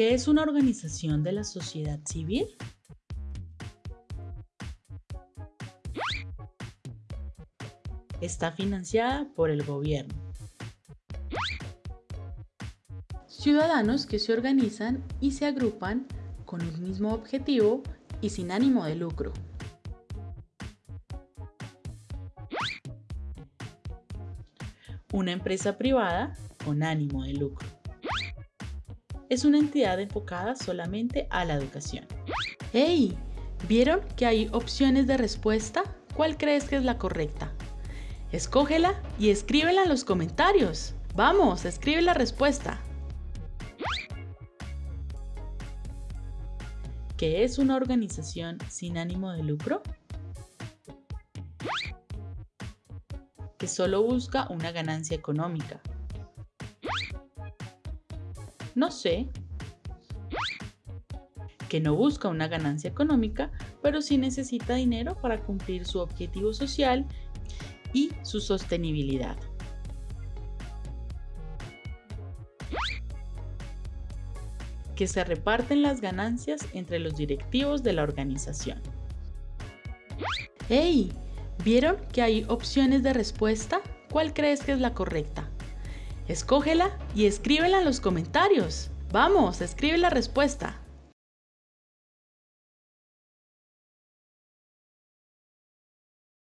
¿Qué es una organización de la sociedad civil? Está financiada por el gobierno. Ciudadanos que se organizan y se agrupan con un mismo objetivo y sin ánimo de lucro. Una empresa privada con ánimo de lucro. Es una entidad enfocada solamente a la educación. ¡Hey! ¿Vieron que hay opciones de respuesta? ¿Cuál crees que es la correcta? Escógela y escríbela en los comentarios. Vamos, escribe la respuesta. ¿Qué es una organización sin ánimo de lucro? Que solo busca una ganancia económica. No sé. Que no busca una ganancia económica, pero sí necesita dinero para cumplir su objetivo social y su sostenibilidad. que se reparten las ganancias entre los directivos de la organización. ¡Hey! ¿Vieron que hay opciones de respuesta? ¿Cuál crees que es la correcta? Escógela y escríbela en los comentarios. Vamos, escribe la respuesta.